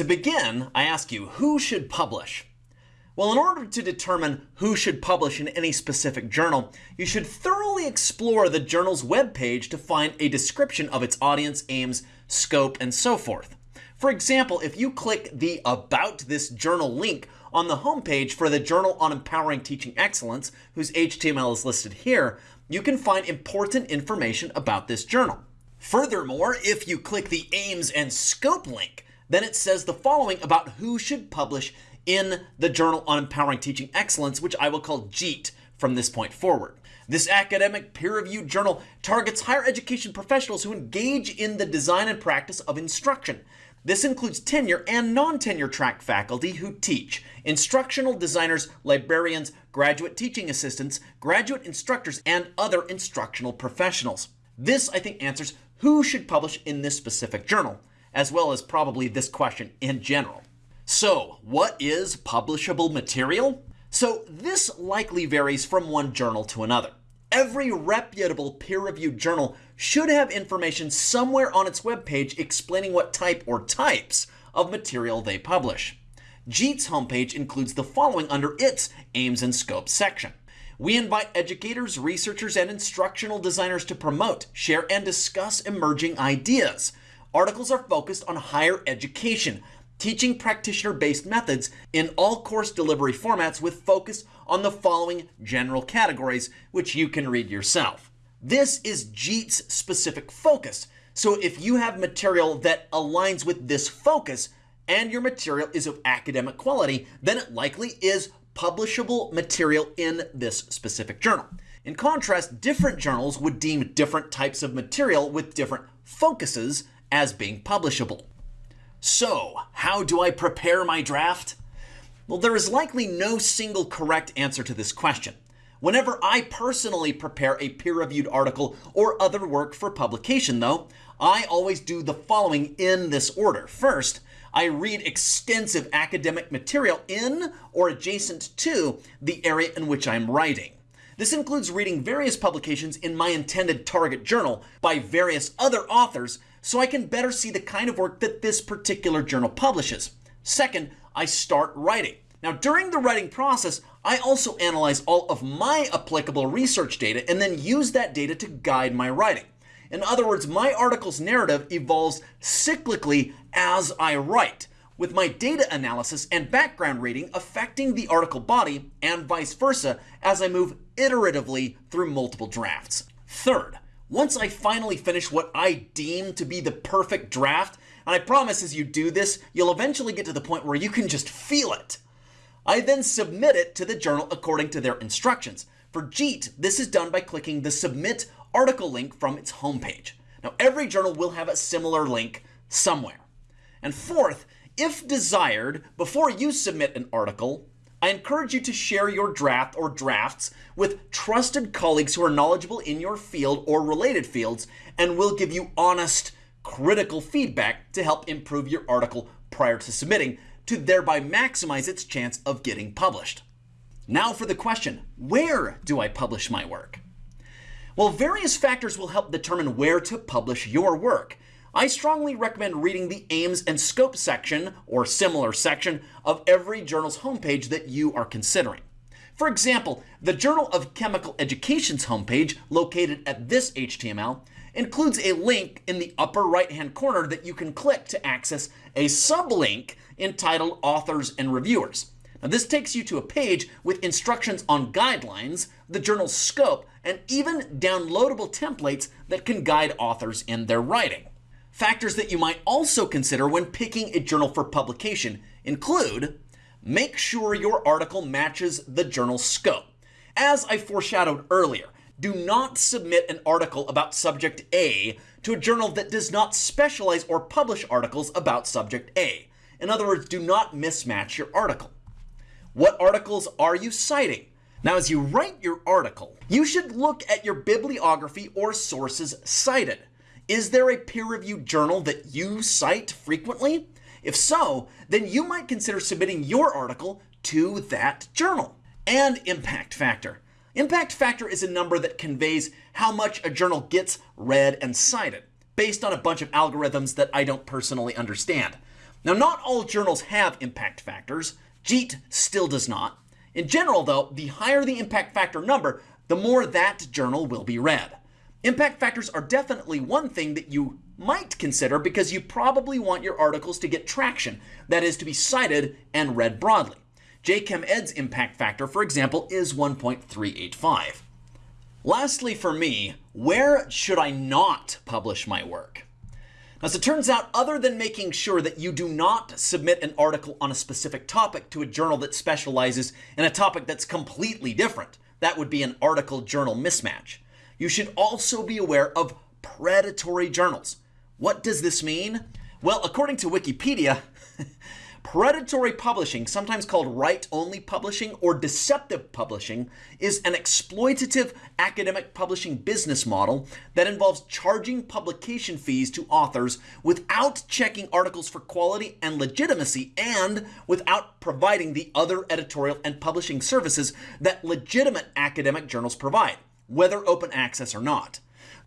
To begin, I ask you, who should publish? Well, in order to determine who should publish in any specific journal, you should thoroughly explore the journal's webpage to find a description of its audience, aims, scope, and so forth. For example, if you click the About This Journal link on the homepage for the Journal on Empowering Teaching Excellence, whose HTML is listed here, you can find important information about this journal. Furthermore, if you click the Aims and Scope link, then it says the following about who should publish in the Journal on Empowering Teaching Excellence, which I will call JEET from this point forward. This academic peer-reviewed journal targets higher education professionals who engage in the design and practice of instruction. This includes tenure and non-tenure track faculty who teach, instructional designers, librarians, graduate teaching assistants, graduate instructors, and other instructional professionals. This, I think, answers who should publish in this specific journal, as well as probably this question in general. So, what is publishable material? So, this likely varies from one journal to another. Every reputable peer-reviewed journal should have information somewhere on its webpage explaining what type or types of material they publish. JEET's homepage includes the following under its Aims and Scope section. We invite educators, researchers, and instructional designers to promote, share, and discuss emerging ideas. Articles are focused on higher education, teaching practitioner-based methods in all course delivery formats with focus on the following general categories, which you can read yourself. This is JEET's specific focus. So if you have material that aligns with this focus and your material is of academic quality, then it likely is publishable material in this specific journal. In contrast, different journals would deem different types of material with different focuses as being publishable. So, how do I prepare my draft? Well, there is likely no single correct answer to this question. Whenever I personally prepare a peer-reviewed article or other work for publication, though, I always do the following in this order. First, I read extensive academic material in or adjacent to the area in which I'm writing. This includes reading various publications in my intended target journal by various other authors so I can better see the kind of work that this particular journal publishes. Second, I start writing. Now, during the writing process, I also analyze all of my applicable research data and then use that data to guide my writing. In other words, my article's narrative evolves cyclically as I write, with my data analysis and background reading affecting the article body and vice versa as I move iteratively through multiple drafts. Third, once I finally finish what I deem to be the perfect draft, and I promise as you do this, you'll eventually get to the point where you can just feel it. I then submit it to the journal according to their instructions. For JEET, this is done by clicking the Submit Article link from its homepage. Now, every journal will have a similar link somewhere. And fourth, if desired, before you submit an article, I encourage you to share your draft or drafts with trusted colleagues who are knowledgeable in your field or related fields and will give you honest, critical feedback to help improve your article prior to submitting to thereby maximize its chance of getting published. Now for the question, where do I publish my work? Well, various factors will help determine where to publish your work. I strongly recommend reading the aims and scope section or similar section of every journal's homepage that you are considering. For example, the Journal of Chemical Education's homepage, located at this HTML, includes a link in the upper right-hand corner that you can click to access a sublink entitled Authors and Reviewers. Now, this takes you to a page with instructions on guidelines, the journal's scope, and even downloadable templates that can guide authors in their writing. Factors that you might also consider when picking a journal for publication include make sure your article matches the journal's scope. As I foreshadowed earlier, do not submit an article about subject A to a journal that does not specialize or publish articles about subject A. In other words, do not mismatch your article. What articles are you citing? Now, as you write your article, you should look at your bibliography or sources cited. Is there a peer-reviewed journal that you cite frequently? If so, then you might consider submitting your article to that journal. And impact factor. Impact factor is a number that conveys how much a journal gets read and cited, based on a bunch of algorithms that I don't personally understand. Now, not all journals have impact factors. JEET still does not. In general, though, the higher the impact factor number, the more that journal will be read. Impact factors are definitely one thing that you might consider because you probably want your articles to get traction, that is, to be cited and read broadly. JChemEd's impact factor, for example, is 1.385. Lastly, for me, where should I not publish my work? As it turns out, other than making sure that you do not submit an article on a specific topic to a journal that specializes in a topic that's completely different, that would be an article journal mismatch. You should also be aware of predatory journals. What does this mean? Well, according to Wikipedia, Predatory publishing, sometimes called write-only publishing or deceptive publishing, is an exploitative academic publishing business model that involves charging publication fees to authors without checking articles for quality and legitimacy and without providing the other editorial and publishing services that legitimate academic journals provide, whether open access or not.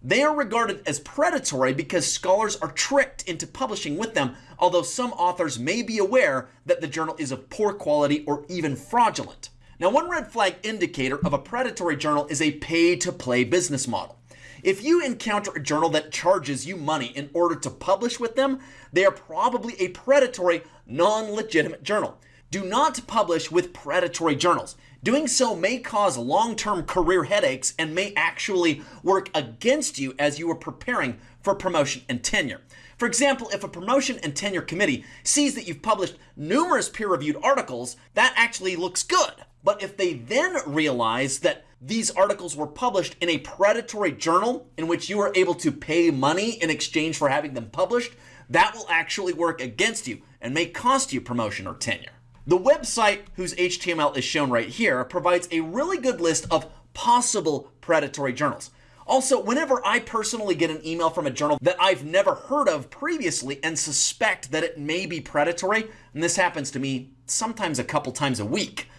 They are regarded as predatory because scholars are tricked into publishing with them, although some authors may be aware that the journal is of poor quality or even fraudulent. Now, one red flag indicator of a predatory journal is a pay-to-play business model. If you encounter a journal that charges you money in order to publish with them, they are probably a predatory, non-legitimate journal. Do not publish with predatory journals. Doing so may cause long-term career headaches and may actually work against you as you are preparing for promotion and tenure. For example, if a promotion and tenure committee sees that you've published numerous peer-reviewed articles, that actually looks good. But if they then realize that these articles were published in a predatory journal in which you are able to pay money in exchange for having them published, that will actually work against you and may cost you promotion or tenure. The website, whose HTML is shown right here, provides a really good list of possible predatory journals. Also, whenever I personally get an email from a journal that I've never heard of previously and suspect that it may be predatory, and this happens to me sometimes a couple times a week,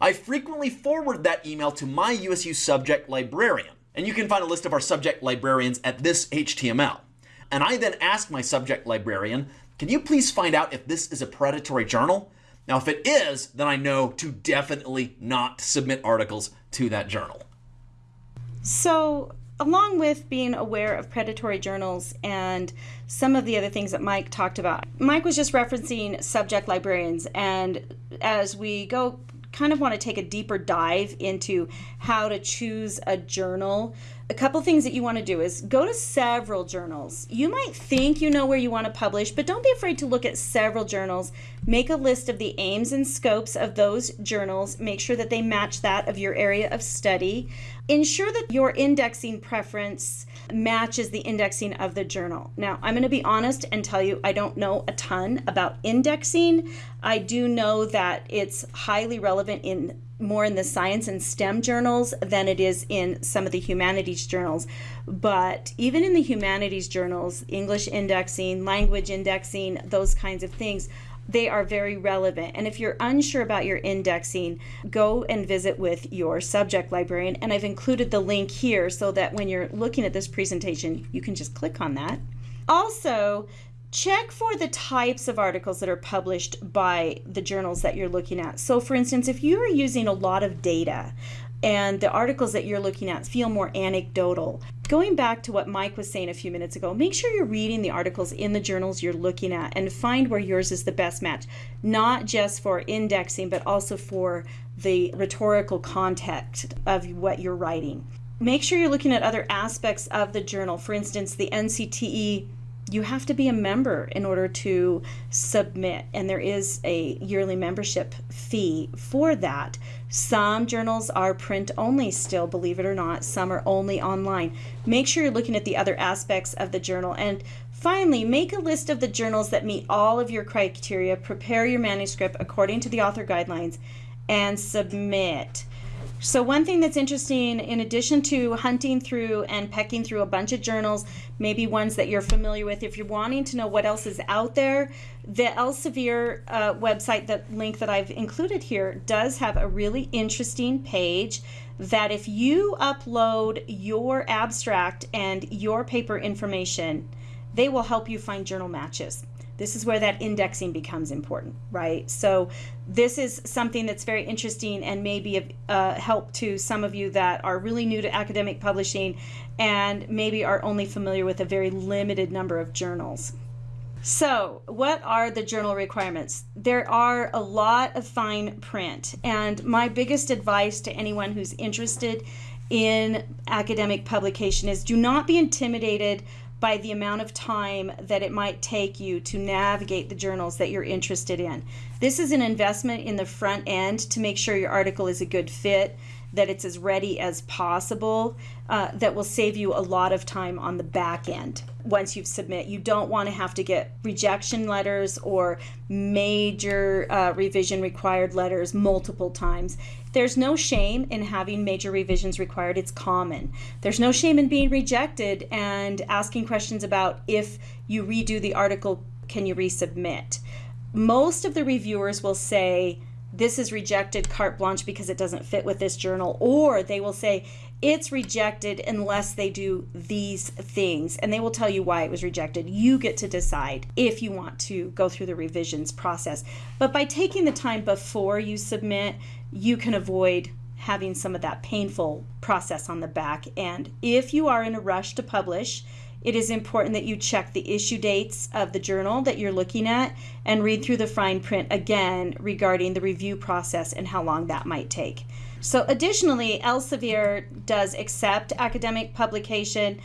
I frequently forward that email to my USU subject librarian. And you can find a list of our subject librarians at this HTML. And I then ask my subject librarian, can you please find out if this is a predatory journal? Now, if it is, then I know to definitely not submit articles to that journal. So, along with being aware of predatory journals and some of the other things that Mike talked about, Mike was just referencing subject librarians. And as we go, kind of want to take a deeper dive into how to choose a journal a couple things that you want to do is go to several journals. You might think you know where you want to publish, but don't be afraid to look at several journals. Make a list of the aims and scopes of those journals. Make sure that they match that of your area of study. Ensure that your indexing preference matches the indexing of the journal. Now, I'm going to be honest and tell you I don't know a ton about indexing. I do know that it's highly relevant in more in the science and STEM journals than it is in some of the humanities journals. But even in the humanities journals, English indexing, language indexing, those kinds of things, they are very relevant. And if you're unsure about your indexing, go and visit with your subject librarian. And I've included the link here so that when you're looking at this presentation, you can just click on that. Also, check for the types of articles that are published by the journals that you're looking at. So for instance, if you are using a lot of data and the articles that you're looking at feel more anecdotal, going back to what Mike was saying a few minutes ago, make sure you're reading the articles in the journals you're looking at and find where yours is the best match, not just for indexing, but also for the rhetorical context of what you're writing. Make sure you're looking at other aspects of the journal. For instance, the NCTE you have to be a member in order to submit, and there is a yearly membership fee for that. Some journals are print only still, believe it or not. Some are only online. Make sure you're looking at the other aspects of the journal. And finally, make a list of the journals that meet all of your criteria. Prepare your manuscript according to the author guidelines and submit. So one thing that's interesting, in addition to hunting through and pecking through a bunch of journals, maybe ones that you're familiar with, if you're wanting to know what else is out there, the Elsevier uh, website, the link that I've included here, does have a really interesting page that if you upload your abstract and your paper information, they will help you find journal matches. This is where that indexing becomes important, right? So, this is something that's very interesting and maybe of uh, help to some of you that are really new to academic publishing and maybe are only familiar with a very limited number of journals. So, what are the journal requirements? There are a lot of fine print, and my biggest advice to anyone who's interested in academic publication is do not be intimidated by the amount of time that it might take you to navigate the journals that you're interested in. This is an investment in the front end to make sure your article is a good fit, that it's as ready as possible, uh, that will save you a lot of time on the back end once you've submit. You don't want to have to get rejection letters or major uh, revision required letters multiple times. There's no shame in having major revisions required. It's common. There's no shame in being rejected and asking questions about if you redo the article, can you resubmit? Most of the reviewers will say, this is rejected carte blanche because it doesn't fit with this journal, or they will say it's rejected unless they do these things, and they will tell you why it was rejected. You get to decide if you want to go through the revisions process. But by taking the time before you submit, you can avoid having some of that painful process on the back. And if you are in a rush to publish, it is important that you check the issue dates of the journal that you're looking at and read through the fine print again regarding the review process and how long that might take. So, additionally, Elsevier does accept academic publication.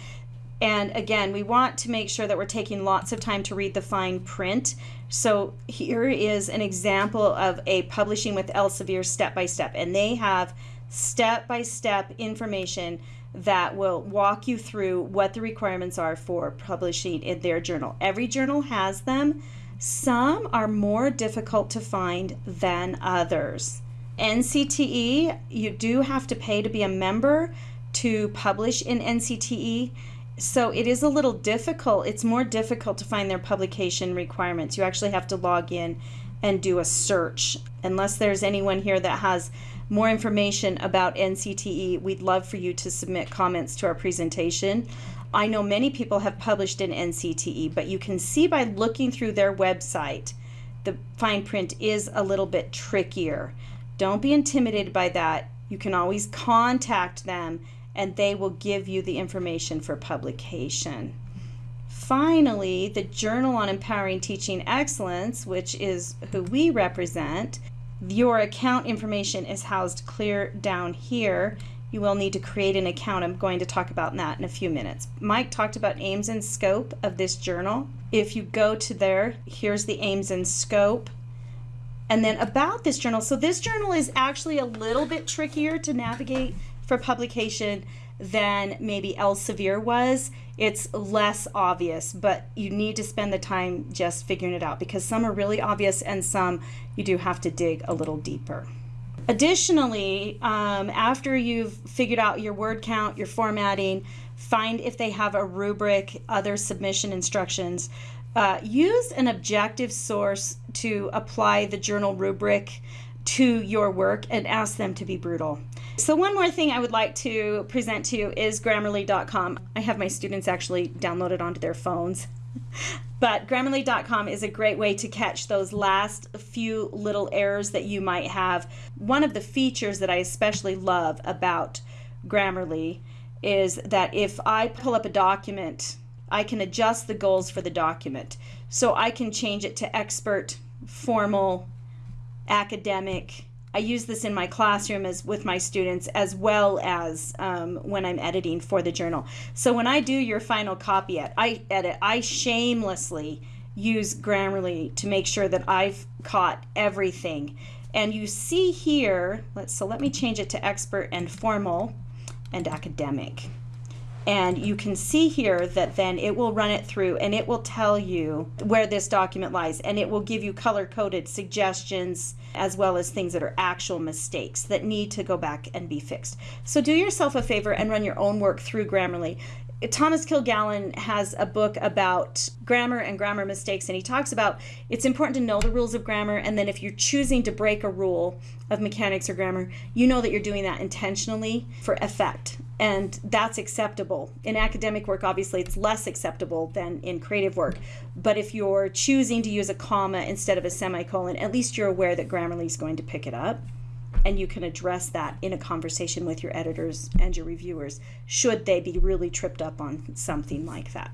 And again, we want to make sure that we're taking lots of time to read the fine print. So, here is an example of a publishing with Elsevier step by step, and they have step by step information that will walk you through what the requirements are for publishing in their journal. Every journal has them. Some are more difficult to find than others. NCTE, you do have to pay to be a member to publish in NCTE. So it is a little difficult. It's more difficult to find their publication requirements. You actually have to log in and do a search. Unless there's anyone here that has more information about NCTE, we'd love for you to submit comments to our presentation. I know many people have published in NCTE, but you can see by looking through their website, the fine print is a little bit trickier. Don't be intimidated by that. You can always contact them and they will give you the information for publication. Finally, the Journal on Empowering Teaching Excellence, which is who we represent, your account information is housed clear down here. You will need to create an account. I'm going to talk about that in a few minutes. Mike talked about aims and scope of this journal. If you go to there, here's the aims and scope. And then about this journal. So this journal is actually a little bit trickier to navigate for publication than maybe Elsevier was. It's less obvious, but you need to spend the time just figuring it out because some are really obvious and some you do have to dig a little deeper. Additionally, um, after you've figured out your word count, your formatting, find if they have a rubric, other submission instructions. Uh, use an objective source to apply the journal rubric to your work and ask them to be brutal. So, one more thing I would like to present to you is Grammarly.com. I have my students actually download it onto their phones. But Grammarly.com is a great way to catch those last few little errors that you might have. One of the features that I especially love about Grammarly is that if I pull up a document, I can adjust the goals for the document. So I can change it to expert, formal, academic. I use this in my classroom as with my students as well as um, when I'm editing for the journal. So when I do your final copy at I edit, I shamelessly use Grammarly to make sure that I've caught everything. And you see here, let's so let me change it to expert and formal and academic. And you can see here that then it will run it through and it will tell you where this document lies and it will give you color coded suggestions as well as things that are actual mistakes that need to go back and be fixed. So do yourself a favor and run your own work through Grammarly. Thomas Kilgallen has a book about grammar and grammar mistakes, and he talks about it's important to know the rules of grammar, and then if you're choosing to break a rule of mechanics or grammar, you know that you're doing that intentionally for effect and that's acceptable. In academic work, obviously, it's less acceptable than in creative work. But if you're choosing to use a comma instead of a semicolon, at least you're aware that Grammarly is going to pick it up. And you can address that in a conversation with your editors and your reviewers, should they be really tripped up on something like that.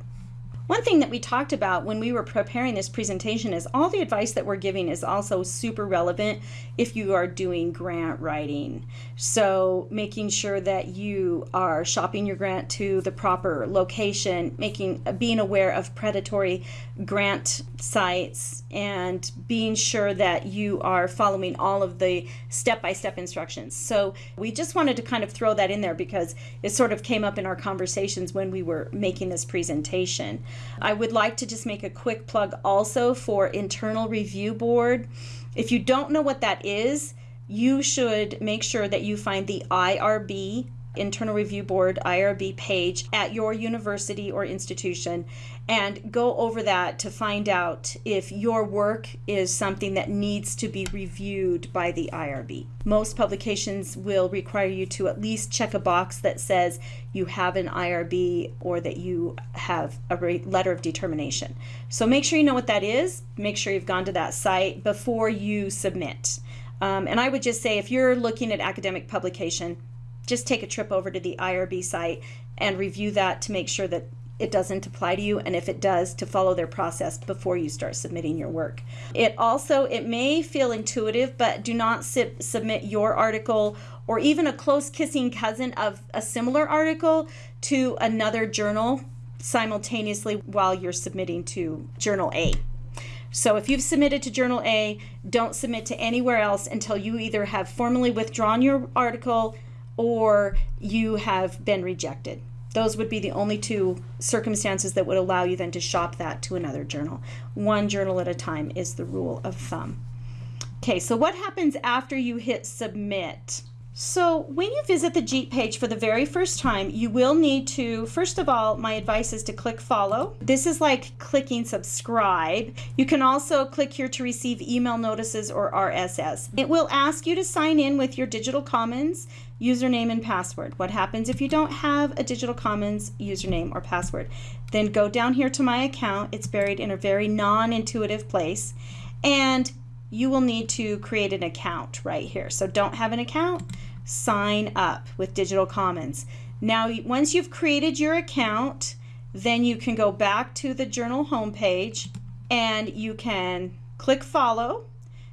One thing that we talked about when we were preparing this presentation is all the advice that we're giving is also super relevant if you are doing grant writing. So making sure that you are shopping your grant to the proper location, making being aware of predatory grant sites and being sure that you are following all of the step-by-step instructions. So we just wanted to kind of throw that in there because it sort of came up in our conversations when we were making this presentation. I would like to just make a quick plug also for Internal Review Board. If you don't know what that is, you should make sure that you find the IRB Internal Review Board IRB page at your university or institution and go over that to find out if your work is something that needs to be reviewed by the IRB. Most publications will require you to at least check a box that says you have an IRB or that you have a letter of determination. So make sure you know what that is, make sure you've gone to that site before you submit. Um, and I would just say if you're looking at academic publication, just take a trip over to the IRB site and review that to make sure that it doesn't apply to you and if it does to follow their process before you start submitting your work. It also it may feel intuitive but do not submit your article or even a close kissing cousin of a similar article to another journal simultaneously while you're submitting to journal a. So if you've submitted to Journal A, don't submit to anywhere else until you either have formally withdrawn your article or you have been rejected. Those would be the only two circumstances that would allow you then to shop that to another journal. One journal at a time is the rule of thumb. Okay, so what happens after you hit submit? So when you visit the JEET page for the very first time, you will need to, first of all, my advice is to click follow. This is like clicking subscribe. You can also click here to receive email notices or RSS. It will ask you to sign in with your Digital Commons username and password. What happens if you don't have a Digital Commons username or password? Then go down here to my account. It's buried in a very non-intuitive place. And you will need to create an account right here. So don't have an account, sign up with Digital Commons. Now, once you've created your account, then you can go back to the journal homepage and you can click follow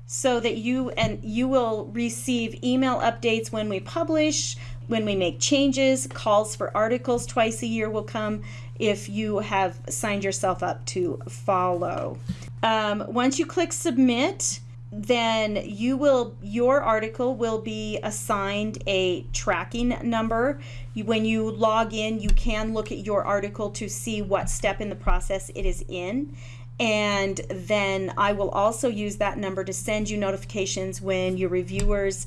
so that you and you will receive email updates when we publish, when we make changes, calls for articles twice a year will come if you have signed yourself up to follow. Um, once you click submit, then you will your article will be assigned a tracking number. When you log in you can look at your article to see what step in the process it is in. And then I will also use that number to send you notifications when your reviewers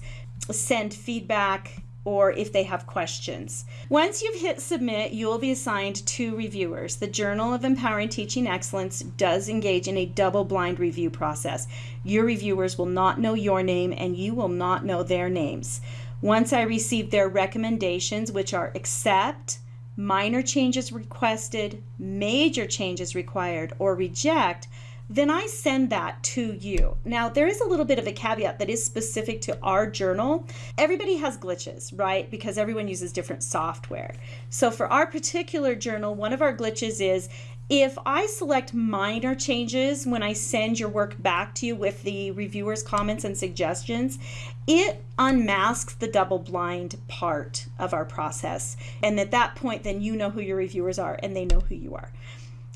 send feedback or if they have questions. Once you've hit submit, you will be assigned two reviewers. The Journal of Empowering Teaching Excellence does engage in a double blind review process. Your reviewers will not know your name and you will not know their names. Once I receive their recommendations, which are accept, minor changes requested, major changes required, or reject, then I send that to you. Now, there is a little bit of a caveat that is specific to our journal. Everybody has glitches, right? Because everyone uses different software. So for our particular journal, one of our glitches is if I select minor changes when I send your work back to you with the reviewer's comments and suggestions, it unmasks the double blind part of our process. And at that point, then you know who your reviewers are and they know who you are.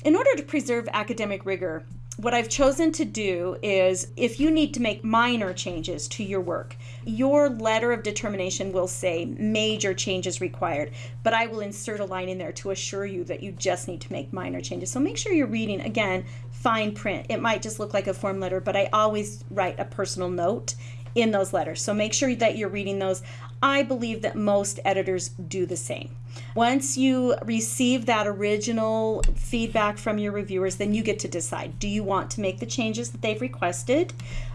In order to preserve academic rigor, what I've chosen to do is if you need to make minor changes to your work, your letter of determination will say major changes required, but I will insert a line in there to assure you that you just need to make minor changes. So make sure you're reading, again, fine print. It might just look like a form letter, but I always write a personal note in those letters. So make sure that you're reading those. I believe that most editors do the same. Once you receive that original feedback from your reviewers, then you get to decide do you want to make the changes that they've requested?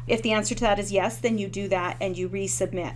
If the answer to that is yes, then you do that and you resubmit.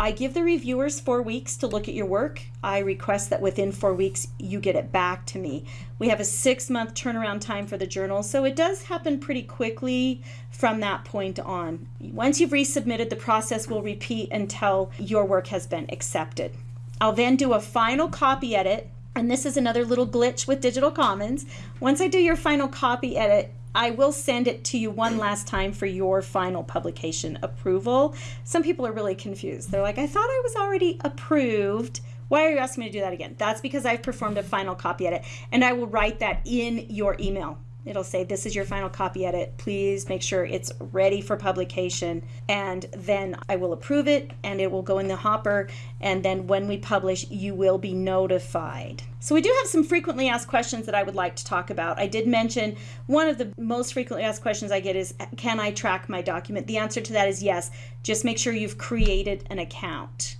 I give the reviewers four weeks to look at your work. I request that within four weeks you get it back to me. We have a six month turnaround time for the journal, so it does happen pretty quickly from that point on. Once you've resubmitted, the process will repeat until your work has been accepted. I'll then do a final copy edit, and this is another little glitch with Digital Commons. Once I do your final copy edit, I will send it to you one last time for your final publication approval. Some people are really confused. They're like, I thought I was already approved. Why are you asking me to do that again? That's because I've performed a final copy edit and I will write that in your email. It'll say, This is your final copy edit. Please make sure it's ready for publication. And then I will approve it and it will go in the hopper. And then when we publish, you will be notified. So, we do have some frequently asked questions that I would like to talk about. I did mention one of the most frequently asked questions I get is Can I track my document? The answer to that is yes. Just make sure you've created an account.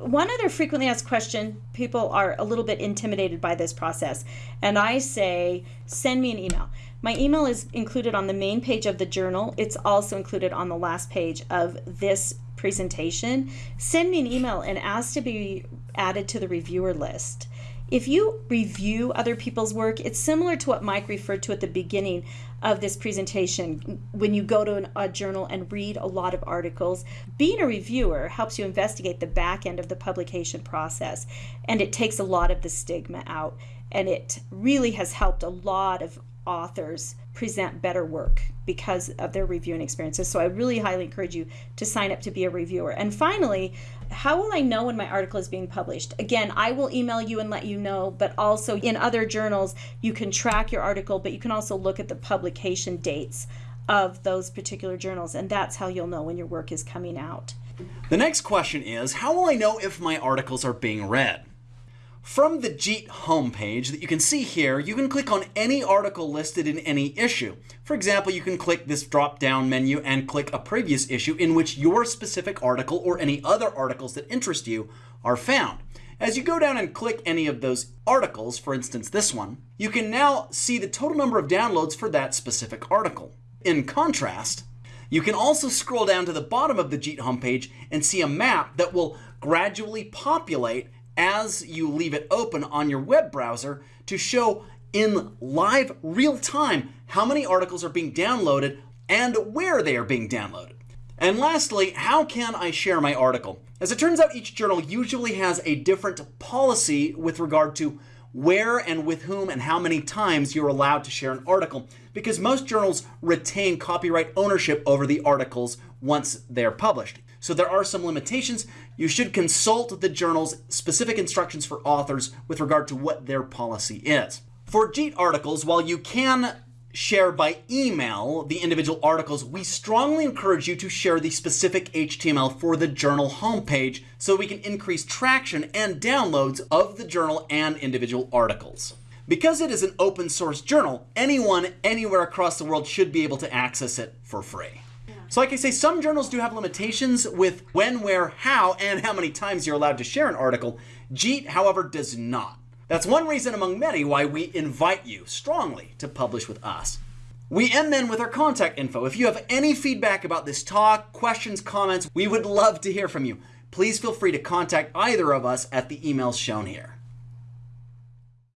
One other frequently asked question people are a little bit intimidated by this process, and I say send me an email. My email is included on the main page of the journal, it's also included on the last page of this presentation. Send me an email and ask to be added to the reviewer list. If you review other people's work, it's similar to what Mike referred to at the beginning of this presentation. When you go to an, a journal and read a lot of articles, being a reviewer helps you investigate the back end of the publication process, and it takes a lot of the stigma out. And it really has helped a lot of authors present better work because of their reviewing experiences. So I really highly encourage you to sign up to be a reviewer. And finally, how will I know when my article is being published? Again, I will email you and let you know, but also in other journals, you can track your article, but you can also look at the publication dates of those particular journals, and that's how you'll know when your work is coming out. The next question is How will I know if my articles are being read? From the JEET homepage that you can see here, you can click on any article listed in any issue. For example, you can click this drop-down menu and click a previous issue in which your specific article or any other articles that interest you are found. As you go down and click any of those articles, for instance this one, you can now see the total number of downloads for that specific article. In contrast, you can also scroll down to the bottom of the JEET homepage and see a map that will gradually populate as you leave it open on your web browser to show in live real time how many articles are being downloaded and where they are being downloaded. And lastly, how can I share my article? As it turns out, each journal usually has a different policy with regard to where and with whom and how many times you're allowed to share an article because most journals retain copyright ownership over the articles once they're published. So there are some limitations. You should consult the journal's specific instructions for authors with regard to what their policy is. For JEET articles, while you can share by email the individual articles, we strongly encourage you to share the specific HTML for the journal homepage so we can increase traction and downloads of the journal and individual articles. Because it is an open source journal, anyone anywhere across the world should be able to access it for free. So like I say, some journals do have limitations with when, where, how, and how many times you're allowed to share an article. JEET, however, does not. That's one reason among many why we invite you strongly to publish with us. We end then with our contact info. If you have any feedback about this talk, questions, comments, we would love to hear from you. Please feel free to contact either of us at the emails shown here.